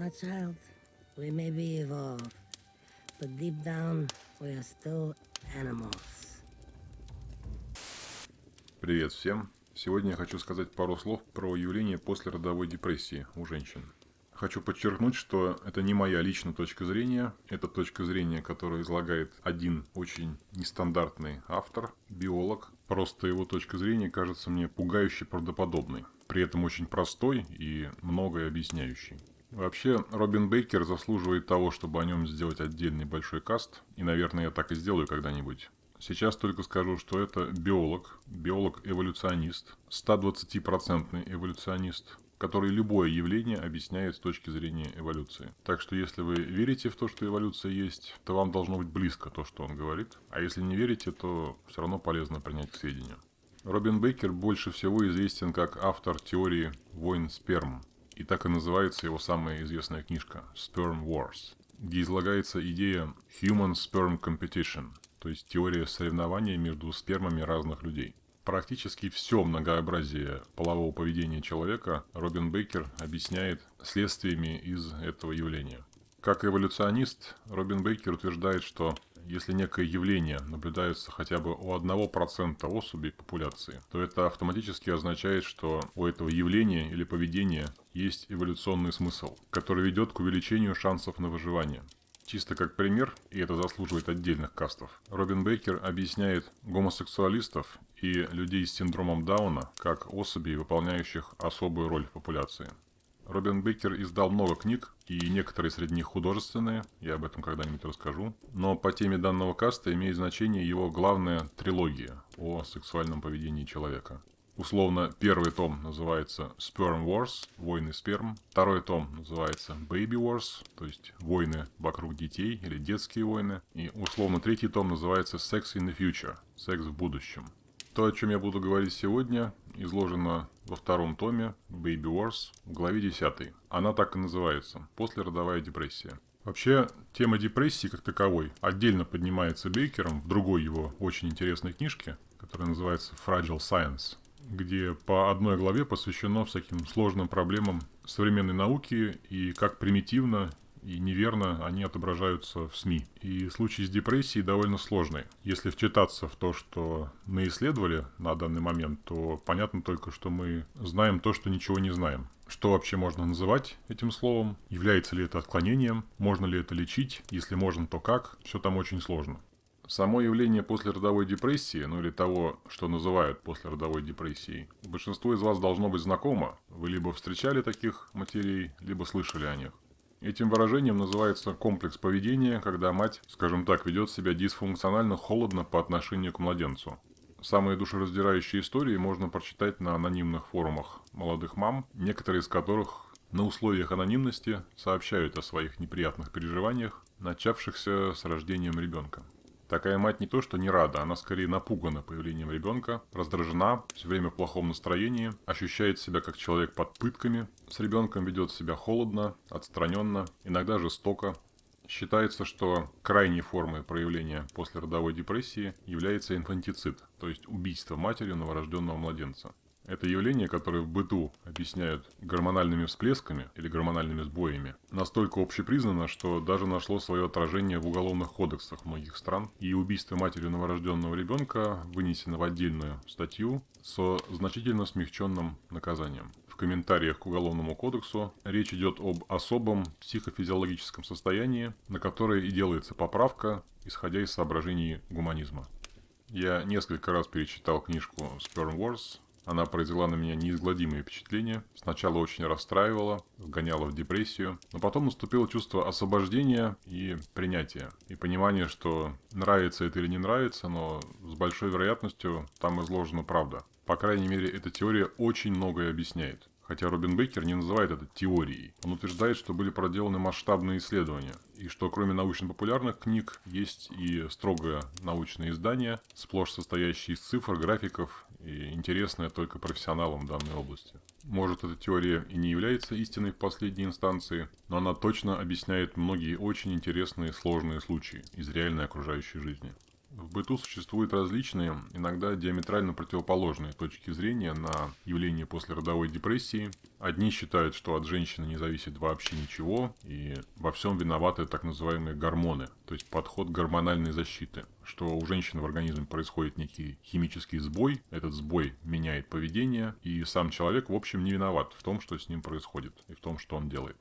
My child, we may be evolved, but deep down, we are still animals. Привет всем! Сегодня я хочу сказать пару слов про явление послеродовой депрессии у женщин. Хочу подчеркнуть, что это не моя личная точка зрения, это точка зрения, которую излагает один очень нестандартный автор, биолог. Просто его точка зрения кажется мне пугающе правдоподобной, при этом очень простой и многое объясняющей. Вообще, Робин Бейкер заслуживает того, чтобы о нем сделать отдельный большой каст, и, наверное, я так и сделаю когда-нибудь. Сейчас только скажу, что это биолог, биолог-эволюционист, 120% эволюционист, который любое явление объясняет с точки зрения эволюции. Так что если вы верите в то, что эволюция есть, то вам должно быть близко то, что он говорит. А если не верите, то все равно полезно принять к сведению. Робин Бейкер больше всего известен как автор теории войн сперм. И так и называется его самая известная книжка «Sperm Wars», где излагается идея Human Sperm Competition, то есть теория соревнования между спермами разных людей. Практически все многообразие полового поведения человека Робин Бейкер объясняет следствиями из этого явления. Как эволюционист, Робин Бейкер утверждает, что если некое явление наблюдается хотя бы у 1% особей популяции, то это автоматически означает, что у этого явления или поведения есть эволюционный смысл, который ведет к увеличению шансов на выживание. Чисто как пример, и это заслуживает отдельных кастов, Робин Бейкер объясняет гомосексуалистов и людей с синдромом Дауна как особей, выполняющих особую роль в популяции. Робин Бейкер издал много книг, и некоторые среди них художественные, я об этом когда-нибудь расскажу. Но по теме данного каста имеет значение его главная трилогия о сексуальном поведении человека. Условно, первый том называется Sperm Wars, войны сперм. Второй том называется Baby Wars, то есть войны вокруг детей или детские войны. И условно, третий том называется Sex in the Future, секс в будущем. То, о чем я буду говорить сегодня, изложено во втором томе Baby Wars в главе 10. Она так и называется – «Послеродовая депрессия». Вообще, тема депрессии как таковой отдельно поднимается Бейкером в другой его очень интересной книжке, которая называется Fragile Science где по одной главе посвящено всяким сложным проблемам современной науки и как примитивно и неверно они отображаются в СМИ. И случай с депрессией довольно сложный. Если вчитаться в то, что мы исследовали на данный момент, то понятно только, что мы знаем то, что ничего не знаем. Что вообще можно называть этим словом? Является ли это отклонением? Можно ли это лечить? Если можно, то как? Все там очень сложно. Само явление послеродовой депрессии, ну или того, что называют послеродовой депрессией, большинству из вас должно быть знакомо. Вы либо встречали таких матерей, либо слышали о них. Этим выражением называется комплекс поведения, когда мать, скажем так, ведет себя дисфункционально холодно по отношению к младенцу. Самые душераздирающие истории можно прочитать на анонимных форумах молодых мам, некоторые из которых на условиях анонимности сообщают о своих неприятных переживаниях, начавшихся с рождением ребенка. Такая мать не то что не рада, она скорее напугана появлением ребенка, раздражена, все время в плохом настроении, ощущает себя как человек под пытками, с ребенком ведет себя холодно, отстраненно, иногда жестоко. Считается, что крайней формой проявления послеродовой депрессии является инфантицид, то есть убийство матерью новорожденного младенца. Это явление, которое в быту объясняют гормональными всплесками или гормональными сбоями, настолько общепризнано, что даже нашло свое отражение в уголовных кодексах многих стран. И убийство матерью новорожденного ребенка вынесено в отдельную статью со значительно смягченным наказанием. В комментариях к Уголовному кодексу речь идет об особом психофизиологическом состоянии, на которое и делается поправка, исходя из соображений гуманизма. Я несколько раз перечитал книжку Sperm Wars она произвела на меня неизгладимые впечатления. Сначала очень расстраивала, вгоняла в депрессию, но потом наступило чувство освобождения и принятия. И понимание, что нравится это или не нравится, но с большой вероятностью там изложена правда. По крайней мере, эта теория очень многое объясняет. Хотя Робин Бейкер не называет это теорией. Он утверждает, что были проделаны масштабные исследования, и что кроме научно-популярных книг есть и строгое научное издание, сплошь состоящее из цифр, графиков и интересное только профессионалам данной области. Может, эта теория и не является истиной в последней инстанции, но она точно объясняет многие очень интересные сложные случаи из реальной окружающей жизни. В быту существуют различные, иногда диаметрально противоположные точки зрения на явление послеродовой депрессии. Одни считают, что от женщины не зависит вообще ничего, и во всем виноваты так называемые гормоны, то есть подход гормональной защиты, что у женщины в организме происходит некий химический сбой, этот сбой меняет поведение, и сам человек, в общем, не виноват в том, что с ним происходит, и в том, что он делает.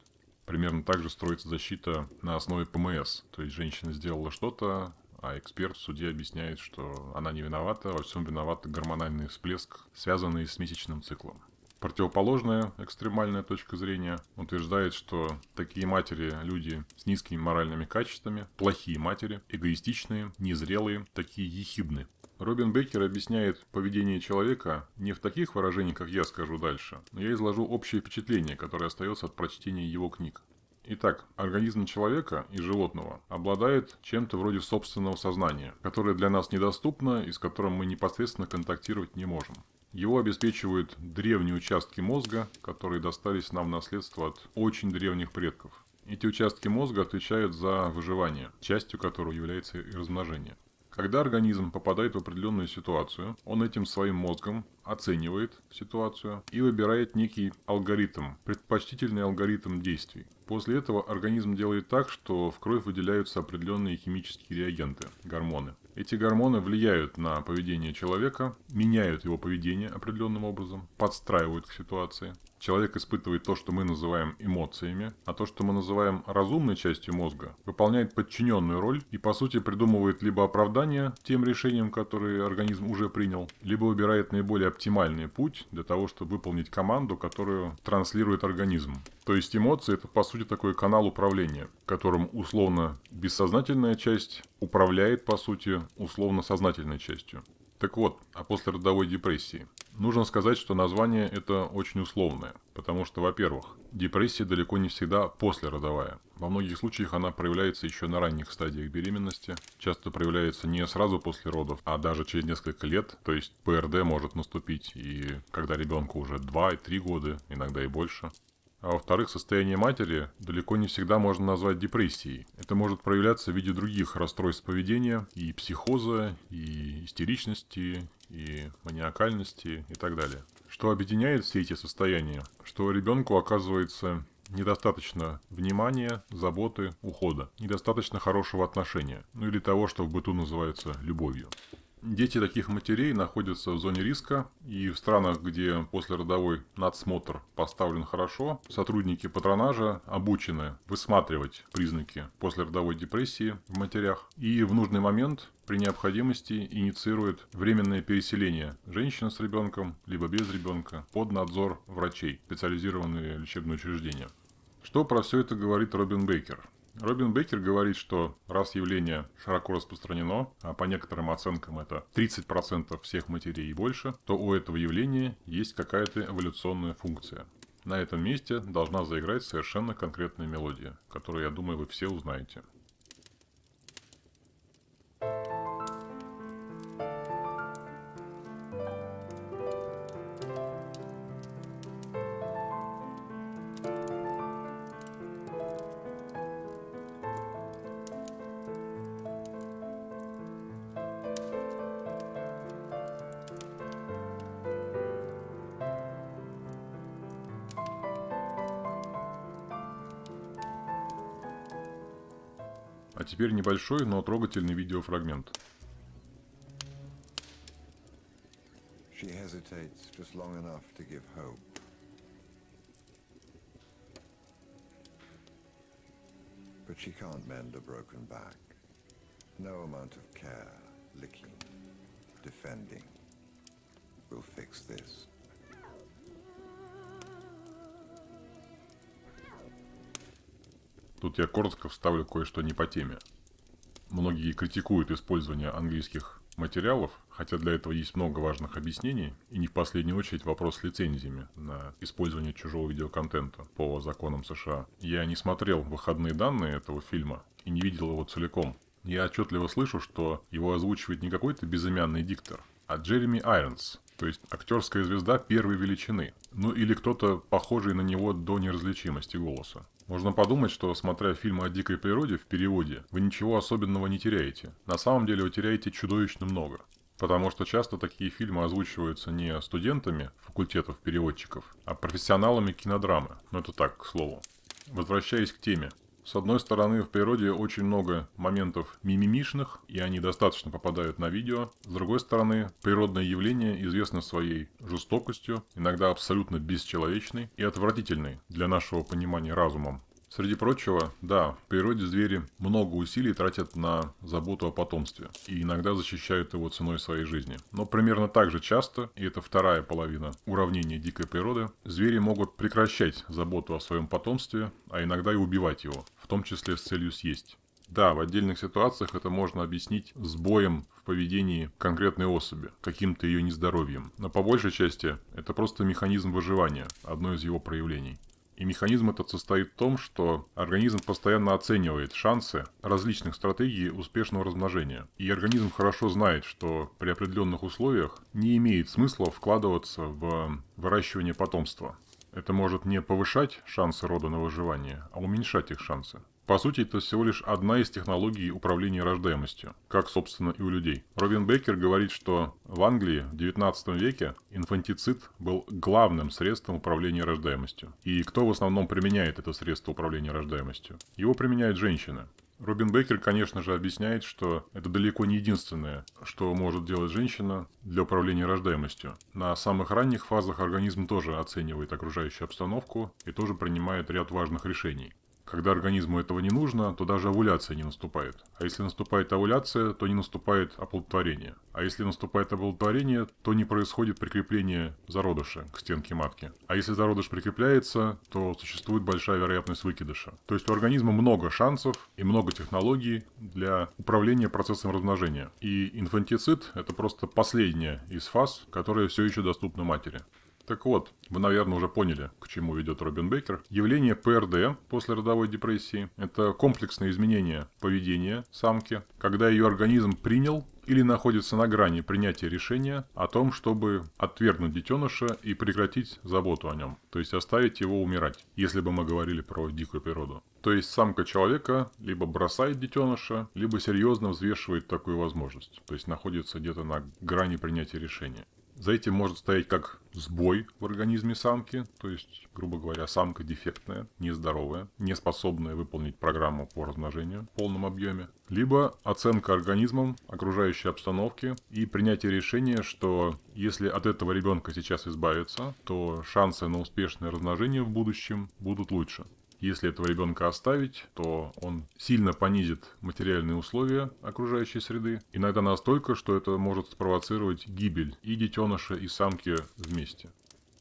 Примерно так же строится защита на основе ПМС. То есть женщина сделала что-то, а эксперт в суде объясняет, что она не виновата, во всем виноват гормональный всплеск, связанный с месячным циклом. Противоположная экстремальная точка зрения утверждает, что такие матери – люди с низкими моральными качествами, плохие матери, эгоистичные, незрелые, такие ехидны. Робин Беккер объясняет поведение человека не в таких выражениях, как я скажу дальше, но я изложу общее впечатление, которое остается от прочтения его книг. Итак, организм человека и животного обладает чем-то вроде собственного сознания, которое для нас недоступно и с которым мы непосредственно контактировать не можем. Его обеспечивают древние участки мозга, которые достались нам в наследство от очень древних предков. Эти участки мозга отвечают за выживание, частью которого является и размножение. Когда организм попадает в определенную ситуацию, он этим своим мозгом оценивает ситуацию и выбирает некий алгоритм, предпочтительный алгоритм действий. После этого организм делает так, что в кровь выделяются определенные химические реагенты, гормоны. Эти гормоны влияют на поведение человека, меняют его поведение определенным образом, подстраивают к ситуации. Человек испытывает то, что мы называем эмоциями, а то, что мы называем разумной частью мозга, выполняет подчиненную роль и, по сути, придумывает либо оправдание тем решениям, которые организм уже принял, либо выбирает наиболее оптимальный путь для того, чтобы выполнить команду, которую транслирует организм. То есть эмоции – это, по сути, такой канал управления, которым условно бессознательная часть управляет, по сути, условно сознательной частью. Так вот, о послеродовой депрессии. Нужно сказать, что название это очень условное, потому что, во-первых, депрессия далеко не всегда послеродовая. Во многих случаях она проявляется еще на ранних стадиях беременности, часто проявляется не сразу после родов, а даже через несколько лет, то есть ПРД может наступить и когда ребенку уже 2-3 года, иногда и больше. А во-вторых, состояние матери далеко не всегда можно назвать депрессией. Это может проявляться в виде других расстройств поведения, и психоза, и истеричности, и маниакальности и так далее. Что объединяет все эти состояния? Что ребенку оказывается недостаточно внимания, заботы, ухода, недостаточно хорошего отношения, ну или того, что в быту называется любовью. Дети таких матерей находятся в зоне риска, и в странах, где послеродовой надсмотр поставлен хорошо, сотрудники патронажа обучены высматривать признаки послеродовой депрессии в матерях и в нужный момент при необходимости инициируют временное переселение женщины с ребенком, либо без ребенка, под надзор врачей, специализированные лечебные учреждения. Что про все это говорит Робин Бейкер? Робин Бейкер говорит, что раз явление широко распространено, а по некоторым оценкам это 30% всех матерей и больше, то у этого явления есть какая-то эволюционная функция. На этом месте должна заиграть совершенно конкретная мелодия, которую, я думаю, вы все узнаете. А теперь небольшой, но трогательный видеофрагмент. She hesitates just long enough to give hope. But she can't mend a broken back. No amount of care, licking, defending will fix this. Тут я коротко вставлю кое-что не по теме. Многие критикуют использование английских материалов, хотя для этого есть много важных объяснений, и не в последнюю очередь вопрос с лицензиями на использование чужого видеоконтента по законам США. Я не смотрел выходные данные этого фильма и не видел его целиком. Я отчетливо слышу, что его озвучивает не какой-то безымянный диктор, а Джереми Айронс, То есть актерская звезда первой величины. Ну или кто-то похожий на него до неразличимости голоса. Можно подумать, что смотря фильм о дикой природе в переводе, вы ничего особенного не теряете. На самом деле вы теряете чудовищно много. Потому что часто такие фильмы озвучиваются не студентами факультетов переводчиков, а профессионалами кинодрамы. Но это так, к слову. Возвращаясь к теме. С одной стороны, в природе очень много моментов мимимишных, и они достаточно попадают на видео. С другой стороны, природное явление известно своей жестокостью, иногда абсолютно бесчеловечной и отвратительной для нашего понимания разумом. Среди прочего, да, в природе звери много усилий тратят на заботу о потомстве и иногда защищают его ценой своей жизни. Но примерно так же часто, и это вторая половина уравнения дикой природы, звери могут прекращать заботу о своем потомстве, а иногда и убивать его, в том числе с целью съесть. Да, в отдельных ситуациях это можно объяснить сбоем в поведении конкретной особи, каким-то ее нездоровьем. Но по большей части это просто механизм выживания, одно из его проявлений. И механизм этот состоит в том, что организм постоянно оценивает шансы различных стратегий успешного размножения. И организм хорошо знает, что при определенных условиях не имеет смысла вкладываться в выращивание потомства. Это может не повышать шансы рода на выживание, а уменьшать их шансы. По сути, это всего лишь одна из технологий управления рождаемостью, как, собственно, и у людей. Робин Бейкер говорит, что в Англии в 19 веке инфантицид был главным средством управления рождаемостью. И кто в основном применяет это средство управления рождаемостью? Его применяют женщины. Робин Бейкер, конечно же, объясняет, что это далеко не единственное, что может делать женщина для управления рождаемостью. На самых ранних фазах организм тоже оценивает окружающую обстановку и тоже принимает ряд важных решений. Когда организму этого не нужно, то даже овуляция не наступает. А если наступает овуляция, то не наступает оплодотворение. А если наступает оплодотворение, то не происходит прикрепление зародыша к стенке матки. А если зародыш прикрепляется, то существует большая вероятность выкидыша. То есть у организма много шансов и много технологий для управления процессом размножения. И инфантицид – это просто последняя из фаз, которая все еще доступна матери. Так вот, вы, наверное, уже поняли, к чему ведет Робин Бейкер. Явление ПРД после родовой депрессии – это комплексное изменение поведения самки, когда ее организм принял или находится на грани принятия решения о том, чтобы отвергнуть детеныша и прекратить заботу о нем, то есть оставить его умирать, если бы мы говорили про дикую природу. То есть самка человека либо бросает детеныша, либо серьезно взвешивает такую возможность, то есть находится где-то на грани принятия решения. За этим может стоять как сбой в организме самки, то есть, грубо говоря, самка дефектная, нездоровая, не способная выполнить программу по размножению в полном объеме, либо оценка организмом окружающей обстановки и принятие решения, что если от этого ребенка сейчас избавиться, то шансы на успешное размножение в будущем будут лучше. Если этого ребенка оставить, то он сильно понизит материальные условия окружающей среды, иногда настолько, что это может спровоцировать гибель и детеныша, и самки вместе.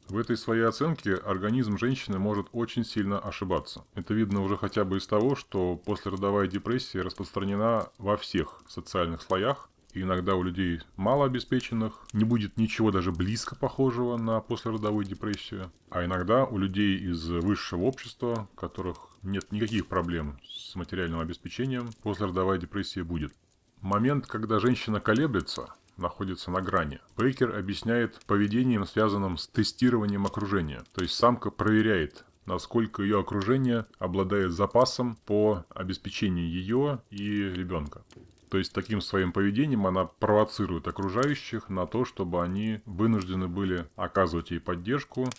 В этой своей оценке организм женщины может очень сильно ошибаться. Это видно уже хотя бы из того, что послеродовая депрессия распространена во всех социальных слоях, иногда у людей малообеспеченных не будет ничего даже близко похожего на послеродовую депрессию. А иногда у людей из высшего общества, у которых нет никаких проблем с материальным обеспечением, послеродовая депрессия будет. Момент, когда женщина колеблется, находится на грани. Бейкер объясняет поведением, связанным с тестированием окружения. То есть самка проверяет, насколько ее окружение обладает запасом по обеспечению ее и ребенка. То есть таким своим поведением она провоцирует окружающих на то, чтобы они вынуждены были оказывать ей поддержку.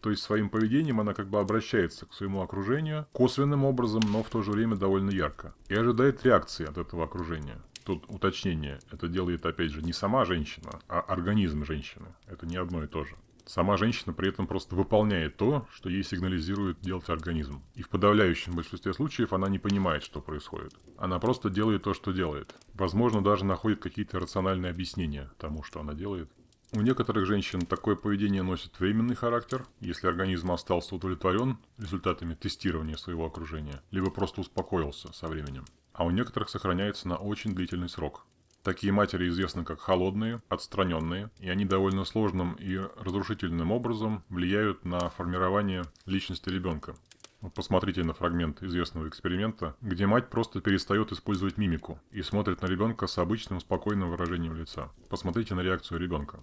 То есть своим поведением она как бы обращается к своему окружению косвенным образом, но в то же время довольно ярко. И ожидает реакции от этого окружения. Тут уточнение. Это делает, опять же, не сама женщина, а организм женщины. Это не одно и то же. Сама женщина при этом просто выполняет то, что ей сигнализирует делать организм. И в подавляющем большинстве случаев она не понимает, что происходит. Она просто делает то, что делает. Возможно, даже находит какие-то рациональные объяснения тому, что она делает. У некоторых женщин такое поведение носит временный характер, если организм остался удовлетворен результатами тестирования своего окружения, либо просто успокоился со временем. А у некоторых сохраняется на очень длительный срок. Такие матери известны как холодные, отстраненные, и они довольно сложным и разрушительным образом влияют на формирование личности ребенка. Посмотрите на фрагмент известного эксперимента, где мать просто перестает использовать мимику и смотрит на ребенка с обычным спокойным выражением лица. Посмотрите на реакцию ребенка.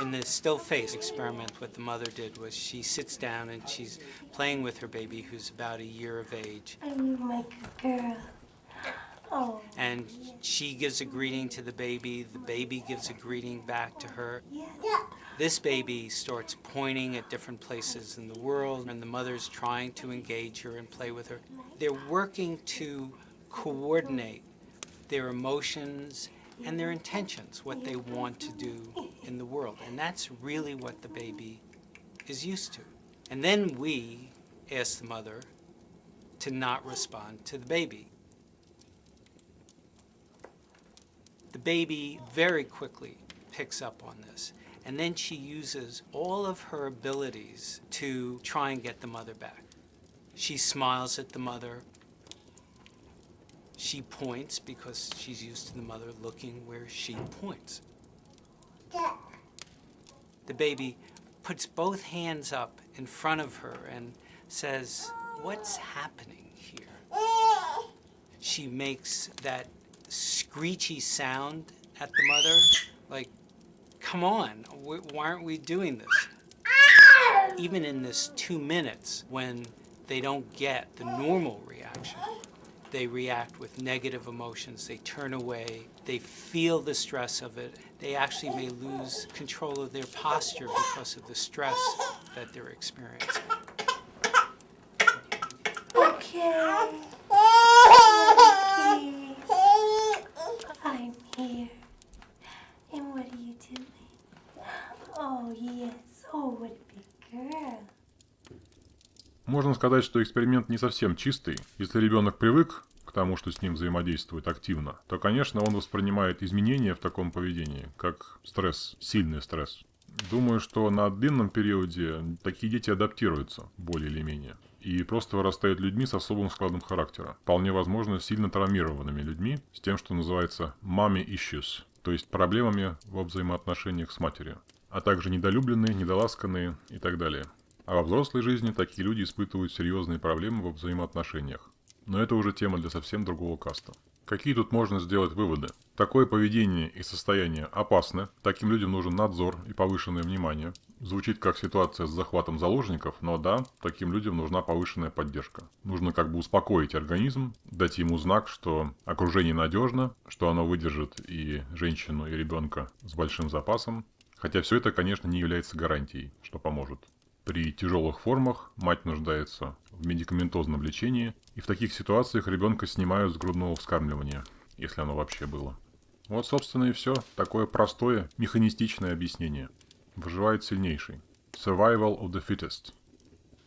In the still face experiment, what the mother did was she sits down and she's playing with her baby who's about a year of age. I'm my girl. Oh, And she gives a greeting to the baby, the baby gives a greeting back to her. yeah. This baby starts pointing at different places in the world, and the mother's trying to engage her and play with her. They're working to coordinate their emotions and their intentions, what they want to do in the world. And that's really what the baby is used to. And then we ask the mother to not respond to the baby. The baby very quickly picks up on this. And then she uses all of her abilities to try and get the mother back. She smiles at the mother. She points because she's used to the mother looking where she points. The baby puts both hands up in front of her and says, What's happening here? She makes that screechy sound at the mother, like, come on, why aren't we doing this? Even in this two minutes, when they don't get the normal reaction, they react with negative emotions, they turn away, they feel the stress of it, they actually may lose control of their posture because of the stress that they're experiencing. Okay. Here. And what are you doing? Oh, yes. Oh, what a big girl. Можно сказать, что эксперимент не совсем чистый. Если ребенок привык к тому, что с ним взаимодействует активно, то, конечно, он воспринимает изменения в таком поведении как стресс, сильный стресс. Думаю, что на длинном периоде такие дети адаптируются более или менее и просто вырастают людьми с особым складом характера. Вполне возможно, сильно травмированными людьми с тем, что называется mommy issues, то есть проблемами во взаимоотношениях с матерью, а также недолюбленные, недоласканные и так далее. А во взрослой жизни такие люди испытывают серьезные проблемы во взаимоотношениях. Но это уже тема для совсем другого каста. Какие тут можно сделать выводы? Такое поведение и состояние опасны, таким людям нужен надзор и повышенное внимание. Звучит как ситуация с захватом заложников, но да, таким людям нужна повышенная поддержка. Нужно как бы успокоить организм, дать ему знак, что окружение надежно, что оно выдержит и женщину, и ребенка с большим запасом. Хотя все это, конечно, не является гарантией, что поможет. При тяжелых формах мать нуждается в медикаментозном лечении, и в таких ситуациях ребенка снимают с грудного вскармливания, если оно вообще было. Вот, собственно, и все. Такое простое, механистичное объяснение. Выживает сильнейший. Survival of the fittest.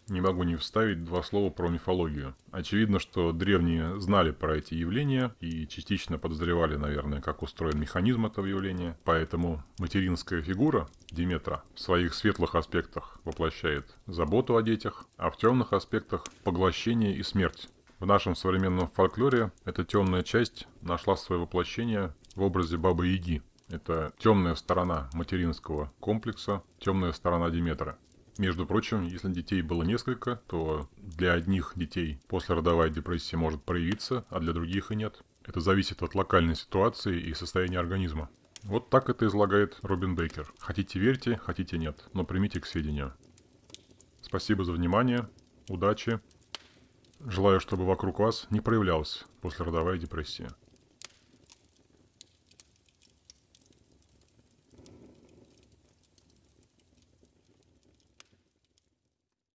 Не могу не вставить два слова про мифологию. Очевидно, что древние знали про эти явления и частично подозревали, наверное, как устроен механизм этого явления. Поэтому материнская фигура Диметра в своих светлых аспектах воплощает заботу о детях, а в темных аспектах поглощение и смерть. В нашем современном фольклоре эта темная часть нашла свое воплощение в образе Бабы Яги. Это темная сторона материнского комплекса, темная сторона Диметра. Между прочим, если детей было несколько, то для одних детей послеродовая депрессия может проявиться, а для других и нет. Это зависит от локальной ситуации и состояния организма. Вот так это излагает Робин Бейкер. Хотите верьте, хотите нет, но примите к сведению. Спасибо за внимание, удачи. Желаю, чтобы вокруг вас не проявлялась послеродовая депрессия.